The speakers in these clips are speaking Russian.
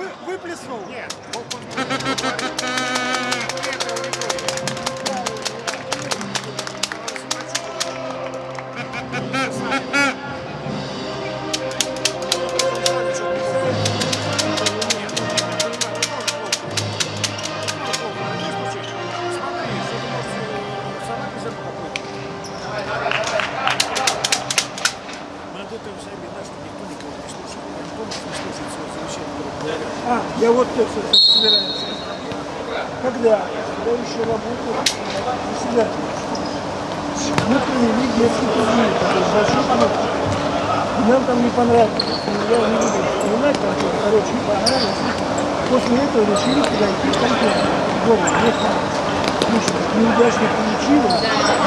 Вы, выплеснул? Нет.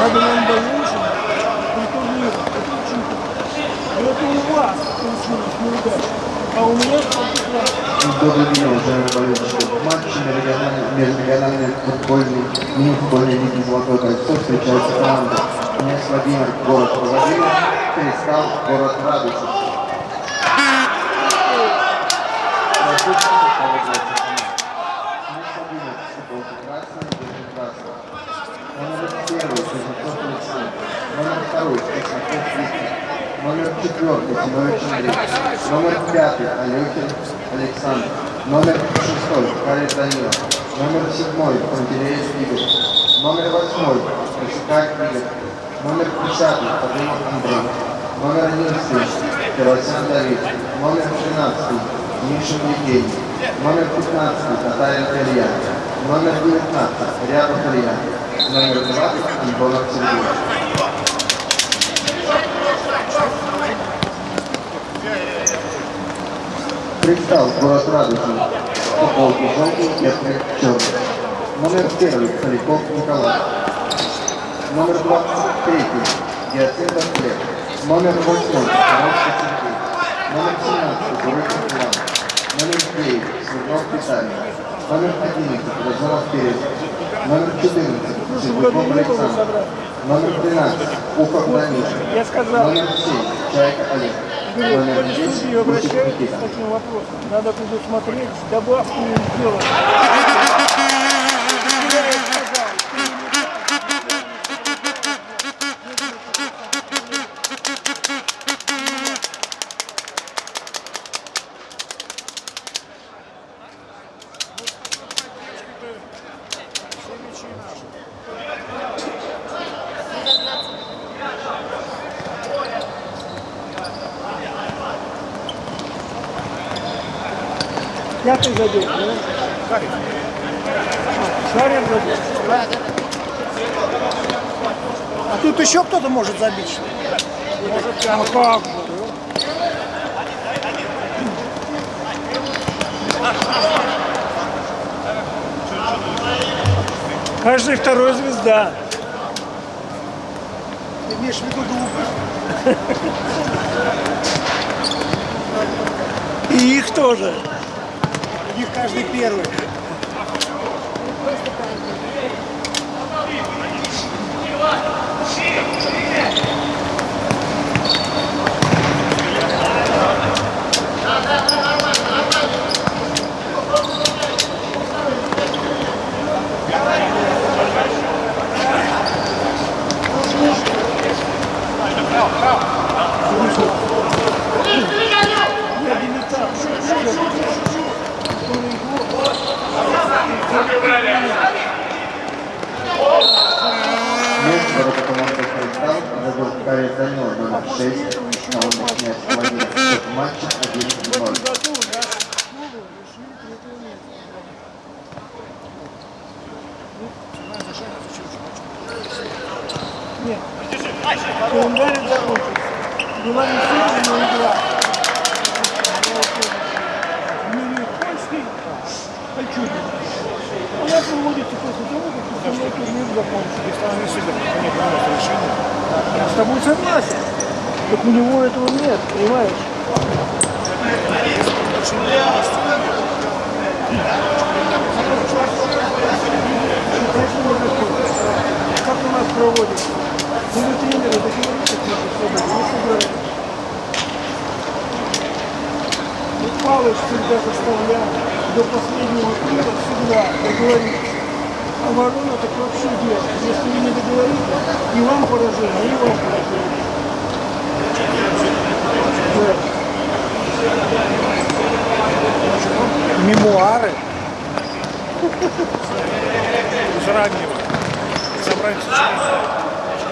Надо нам дальше при турнире. Это очень И это у вас получилось неудачно. А у меня прекрасно. Добрый день, уважаемые болельщики. В матче межрегиональной- межрегиональной футбольной, мини-футбольной лиги «Золотое кольцо» встречаются команды князь Владимир, город Проводина, Кристалл, город Радуша. Прошу представить команд. Князь Владимир, футболка красная, джинсы красная. Номер первый, Кузнецов Александр. Номер второй. Номер четвертый, Зинович Андрей. Номер пятый, Алехин Александр. Номер шестой, Харис Данила. Номер седьмой, Пантелеев Игорь. Номер восьмой, Кашкай Игорь. Номер десятый, Подымов Андрей. Номер одиннадцатый, Пиросян Давид. Номер тринадцатый, Мишин Евгений. Номер пятнадцатый, Татарин Илья. Номер девятнадцать, Рябов Илья. Номер двадцать, Антонов Сергей. Кристалл, город Радужный. Футболки желтый, кепка черный. Номер первый, Поляков Николай. Номер 23, Геоцентр Хлеб. Номер 8, Коровский Сергей. Номер 17, Бурыков Иван. Номер 9, Смирнов Виталий. Номер 11, Разумов Перец. Номер 14, Сергунов Александр. Номер 13, Ухов Даниша. Номер 7, Чайка Олег. Говорю, Номер к 10, судьи Гусев обращаются Никита. с таким вопросом. Надо предусмотреть добавку сделать. Я ей сказал, ты не Пятый забил, да? Харик. Шарин забил. А тут еще кто-то может забить, что ли? Может, А как же? Каждый второй звезда. ты имеешь в виду глупость? И их тоже. У них каждый первый.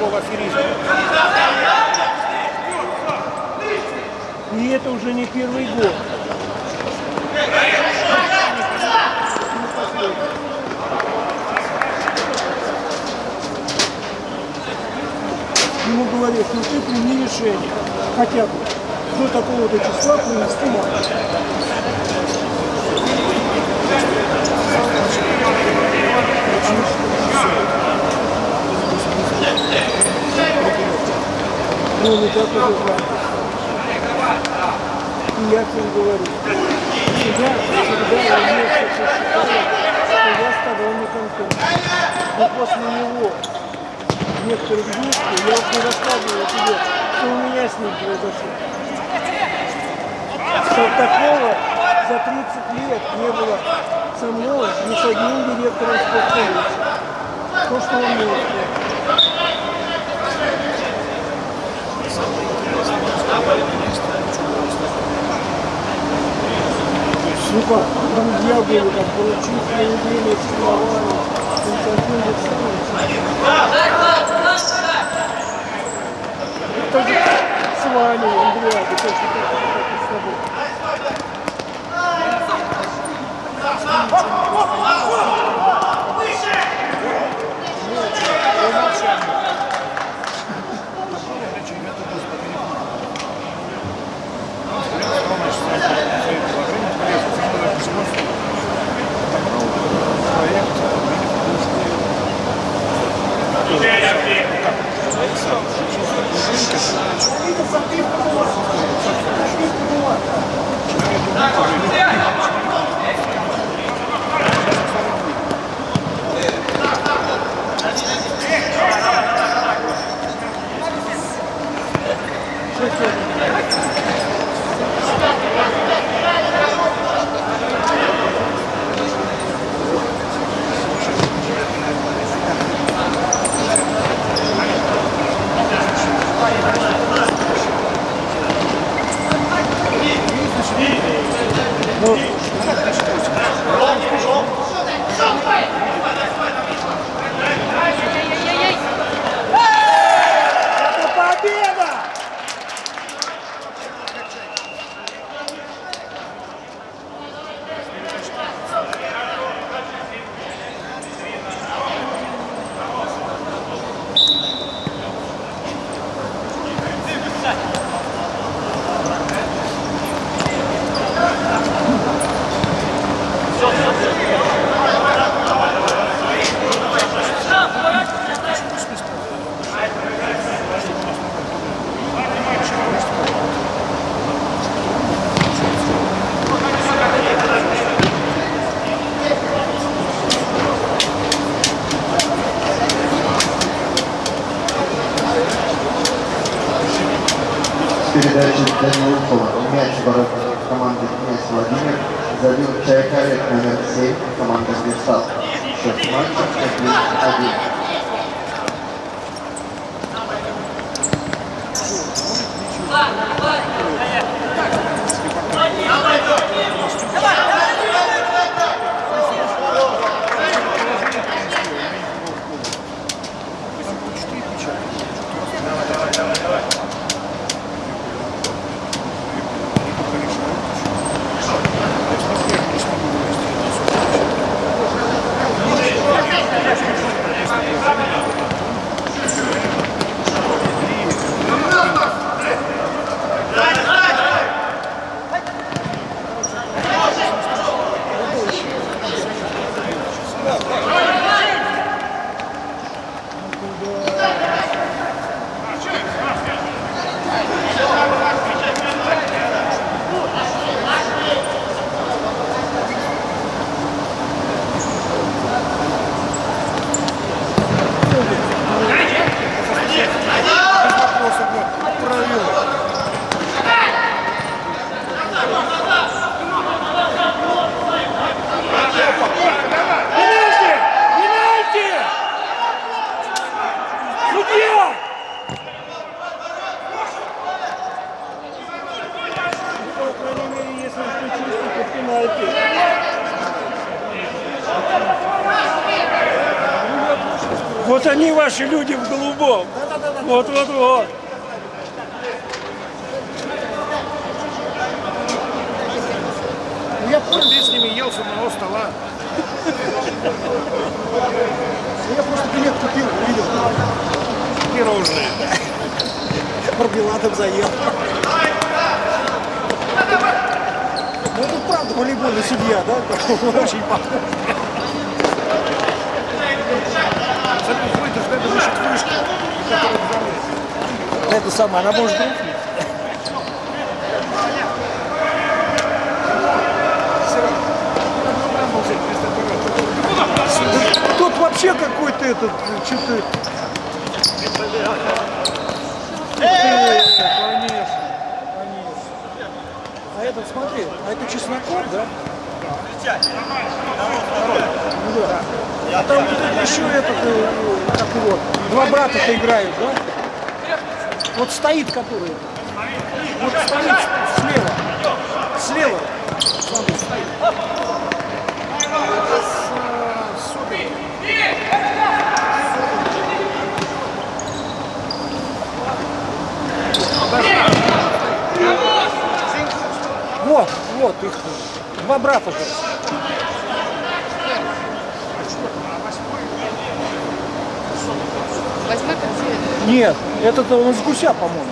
Школа аферизма. И это уже не первый год. Ему говорят, ну ты прими решение, хотя бы до такого-то числа принести матч. Ну, не так уже правда. И я всем говорю, всегда, всегда я вместе посчитал, что я сторонником Киркорова. Но после него некоторых действий я уж не рассказываю тебе, что у меня с ним произошло. Что такого за 30 лет не было со мной ни с одним директором спортколледжа. То, что он мне устроил. Как, друзья были, там, получить неделю с словами, Константин Александрович. Это же с вами, же, как и с тобой. Это Ваши люди в голубом. Вот, вот, вот. Я понял. Ты с ними ел с одного стола. Я просто билет купил, увидел. Пирожные. Мармеладом заел. Ну это правда волейбольный судья, да? Очень похож. Это самое, она может рухнуть. Тут вообще какой-то этот, что-то... А этот, смотри, а это Чесноков, да? Ну да. А там вот еще этот, э, как его, два брата-то играют, да? Вот стоит который. Вот стоит слева. Слева. Смотри. Вот, вот их два брата же. Восьмой концерт. Нет, этот он с гуся, по-моему.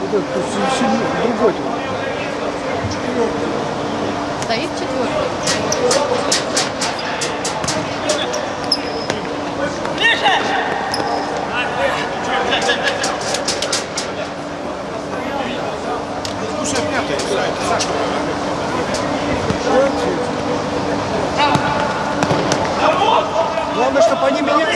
Вот этот другой. Стоит четвертый. Слушай, пятый, Саша. Главное, чтобы они меня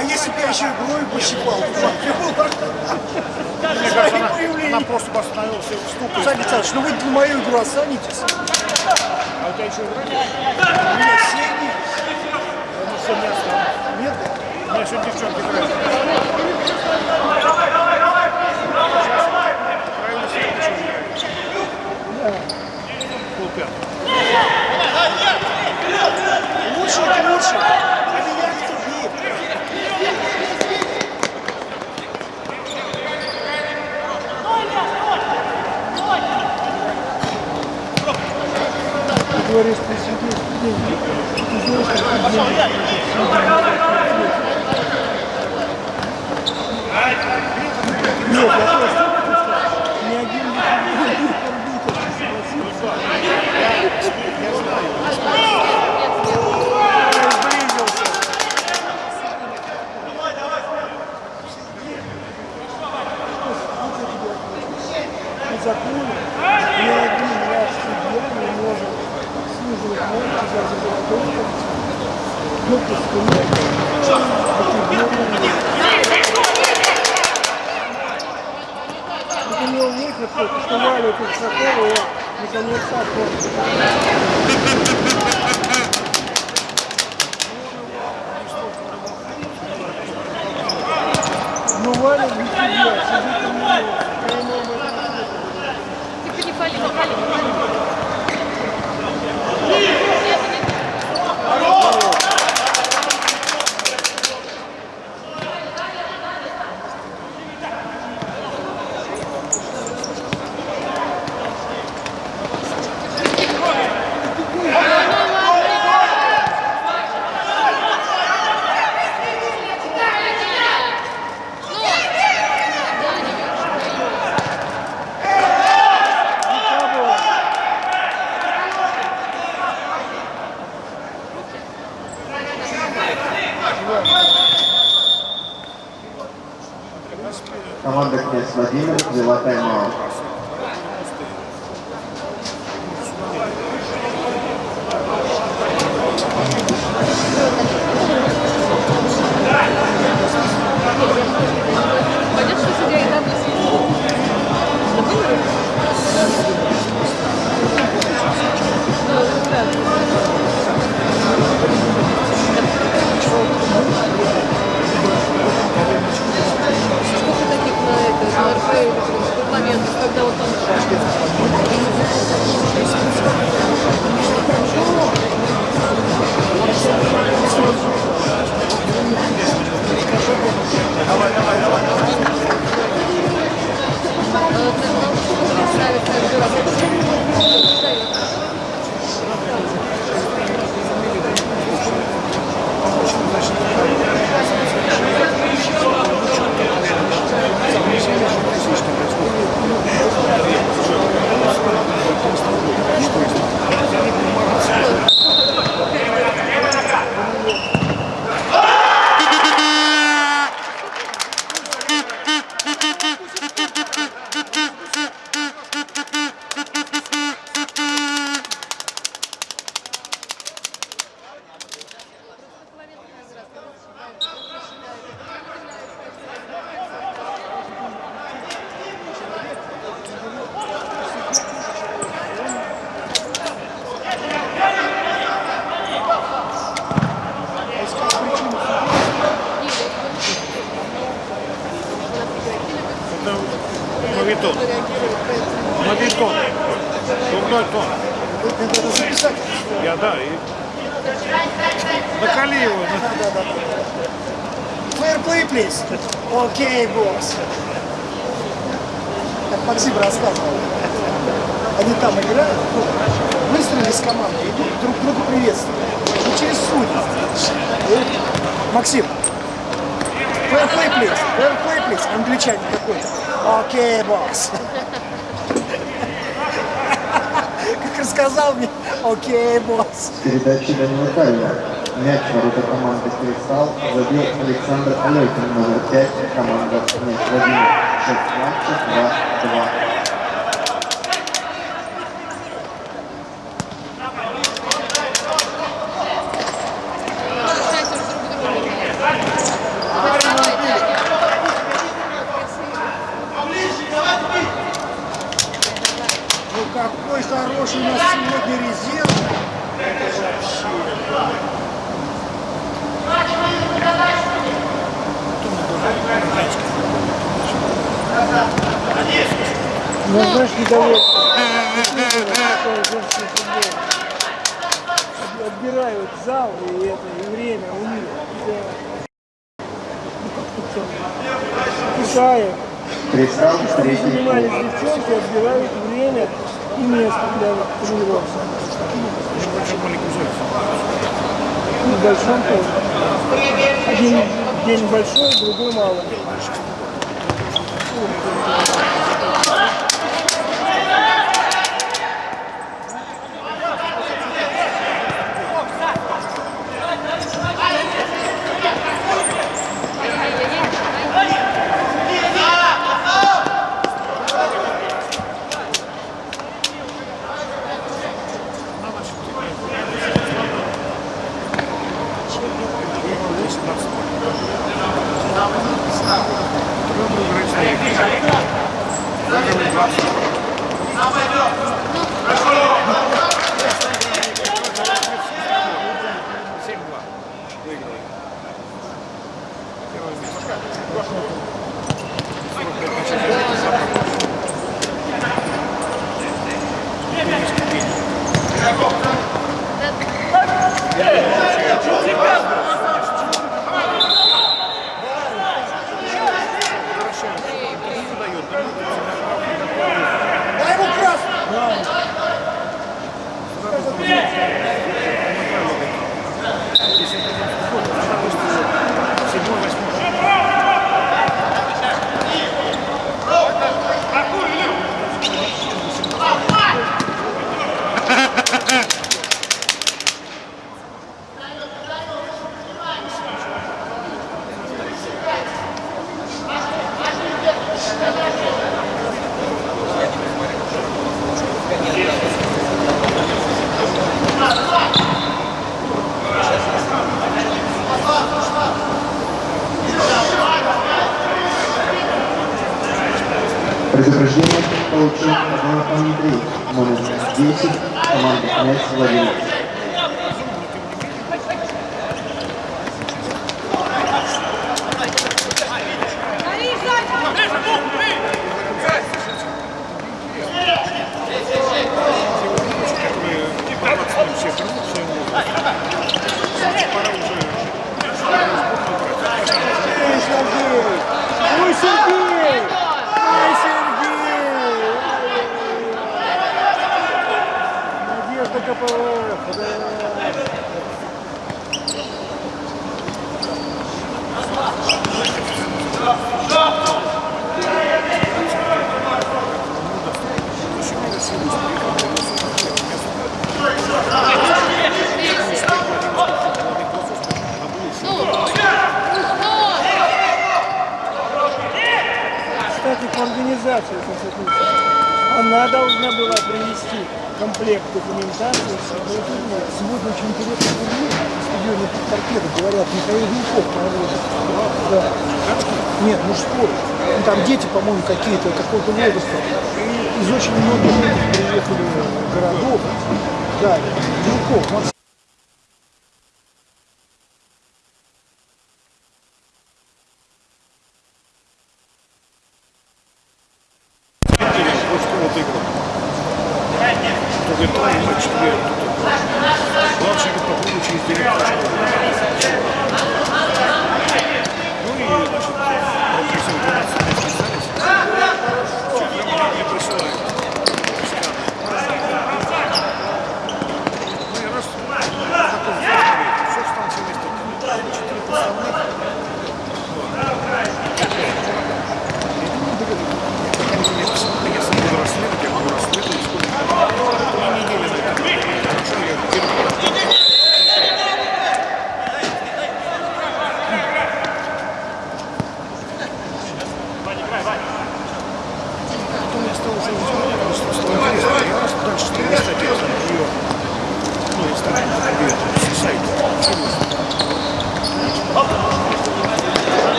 А если бы я еще игрой пощипал, Мне кажется, она, она просто бы остановилась и вступила. Саня Александрович, ну вы для мою игру останетесь. А у тебя еще игра? У меня синий. Ну все, не останусь. Нет? У меня сегодня девчонки играют. Давай, давай, давай! Сейчас. Правильно, сегодня. Полпятого. Лучше, лучше. говоришь, ты сидишь, ты, ты знаешь, как ты делаешь. Нет, я просто... Выход, что валит из такого, наконец-то Отбирают зал и это, и время у них. Кусаев. Они занимались девчонки, отбирают время и место для тренировки. В большом поле Один день большой, другой малый. Дай дети, по-моему, какие-то,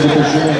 Felipe Júnior.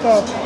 stop.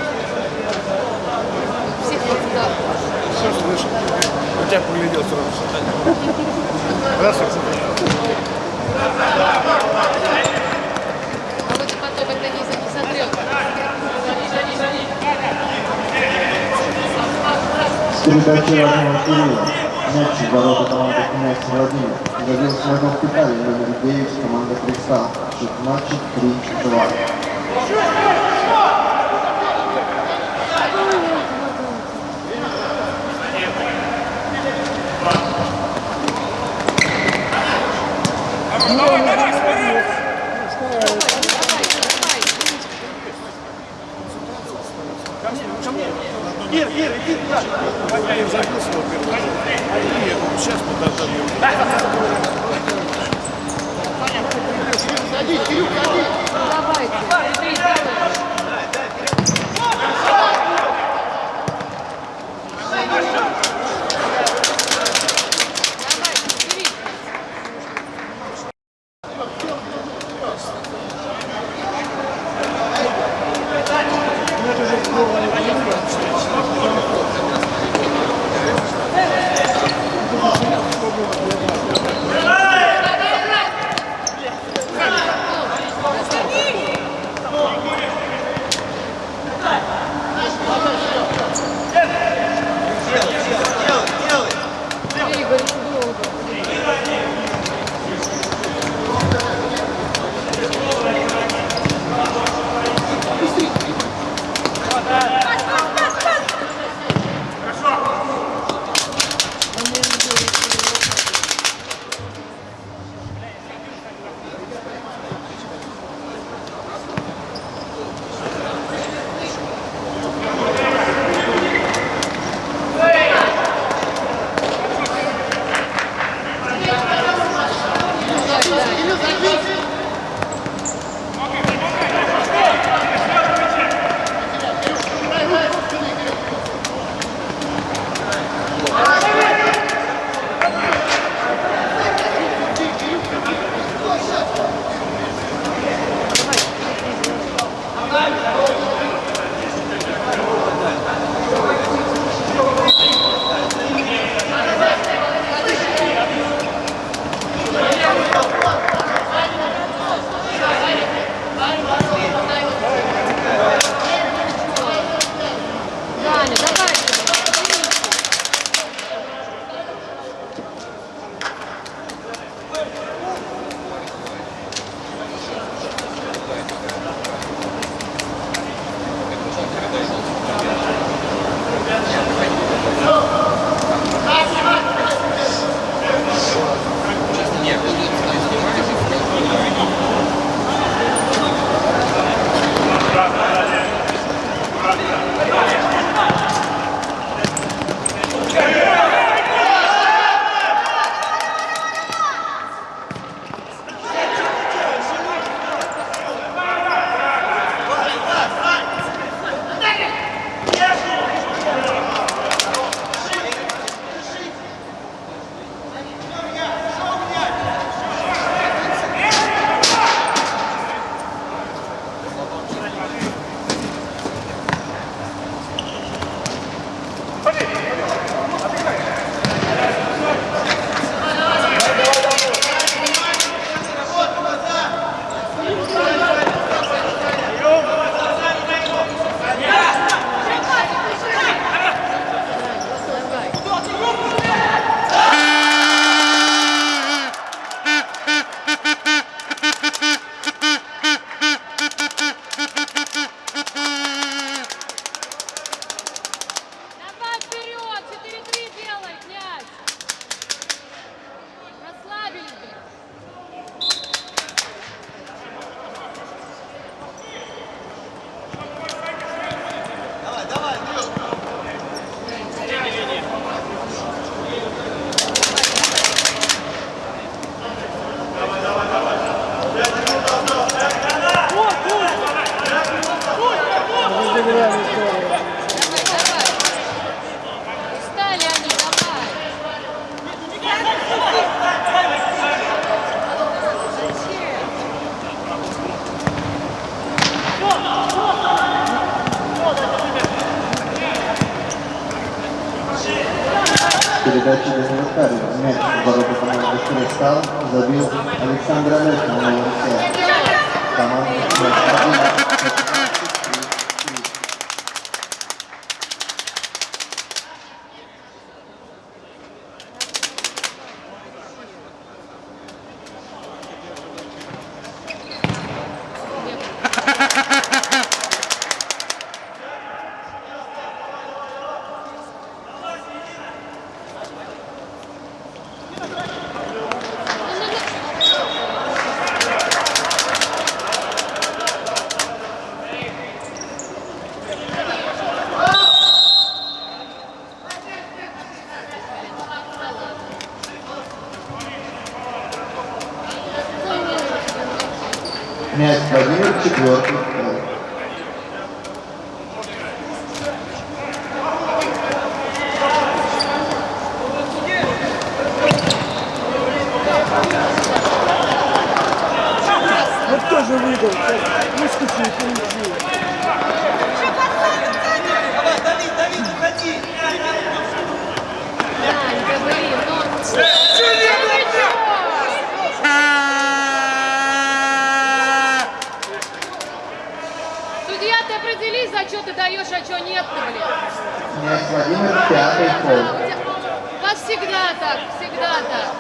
Ты определись, за что ты даешь, а что нет, ты, блин. Владимир, пятый А, пол. у вас всегда так, всегда так.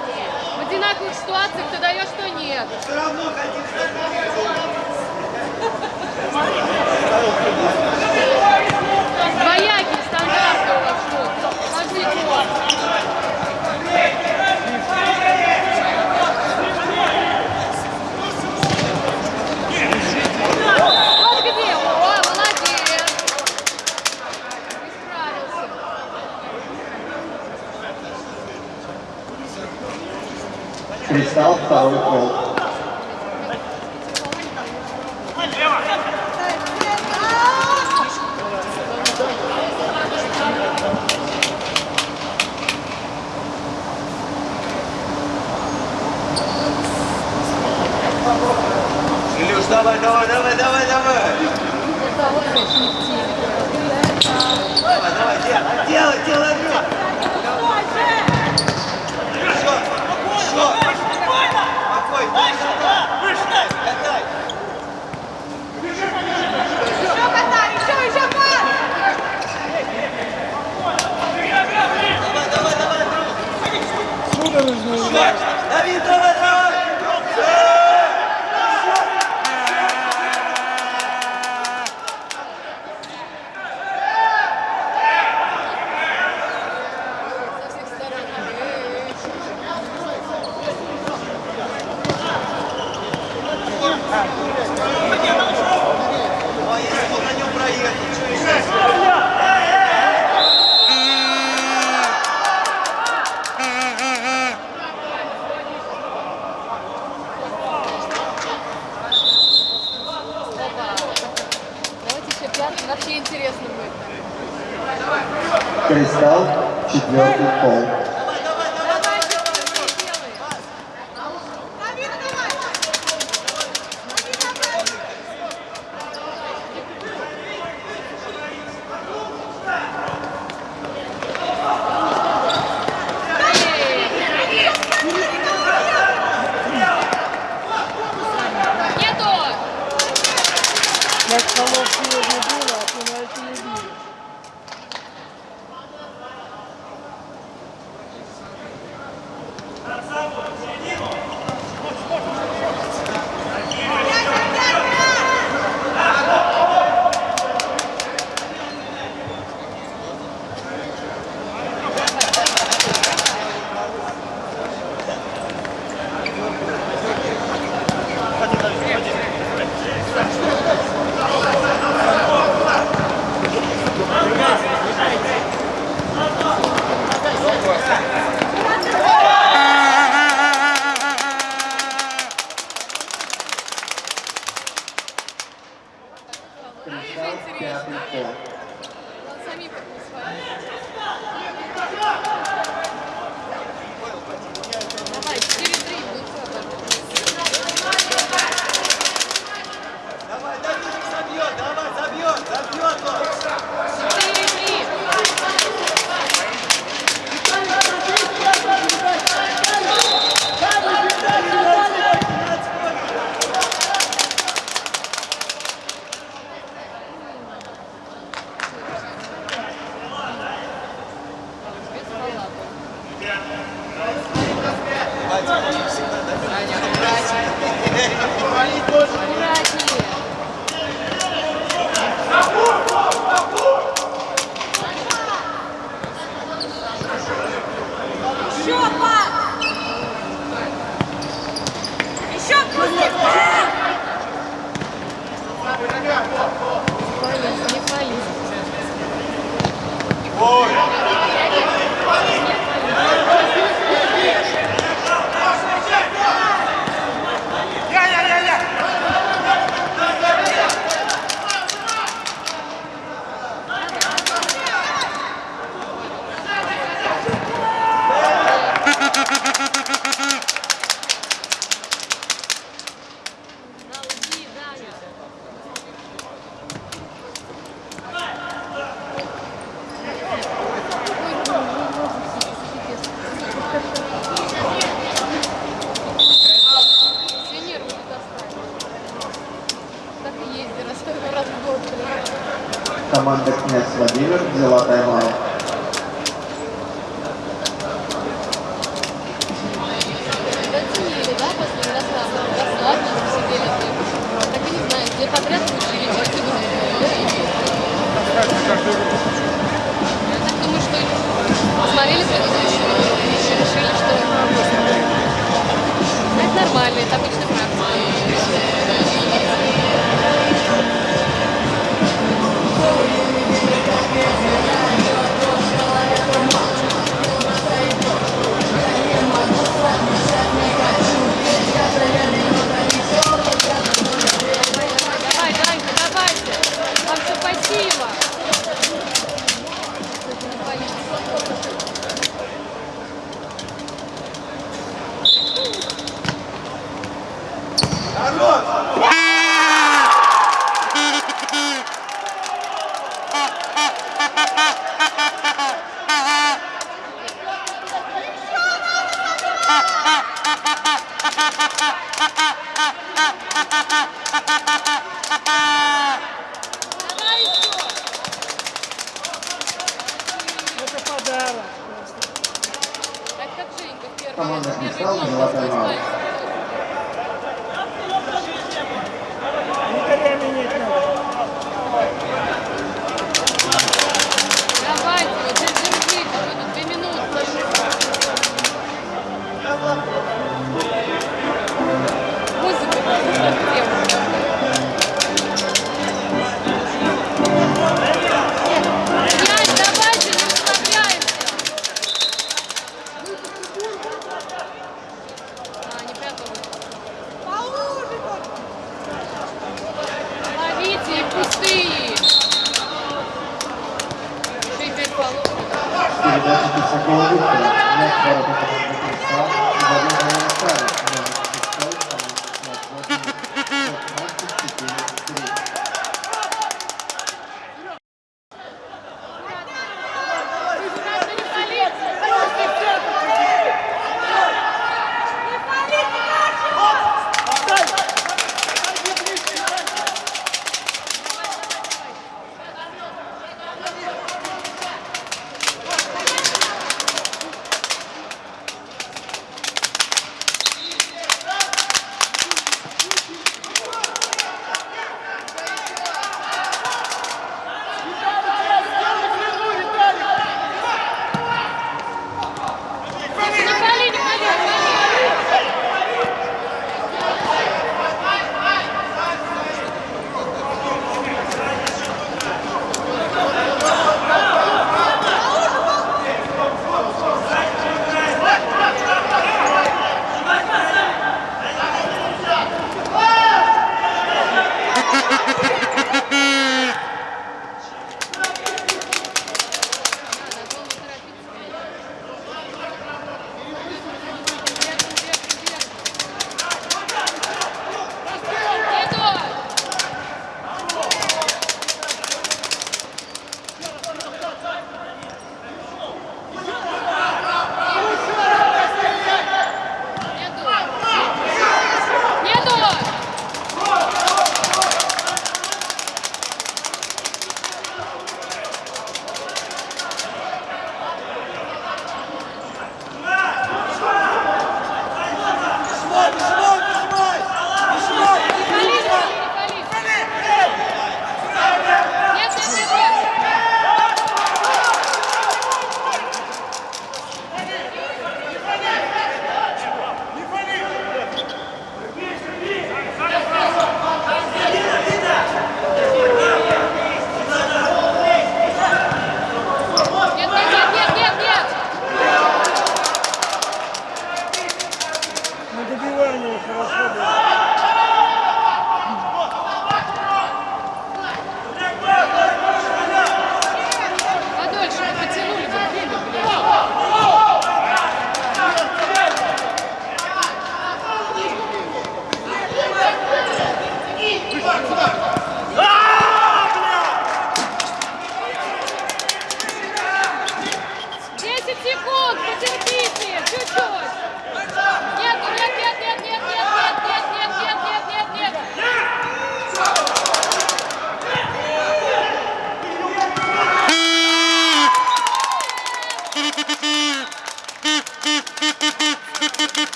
В одинаковых ситуациях ты даешь, что нет. Двоякий стандарты у вас что? Каждый год. Вот где? О, молодец. Исправился. Кристалл, второй пол. Илюш, давай, давай, давай, давай, давай. Давай, давай, делай, делай, делай, Илюш. Еще, еще. Какой? Выше, катай. Давай, давай, давай, Илюш. Судорожно играет. Давид, давай, давай.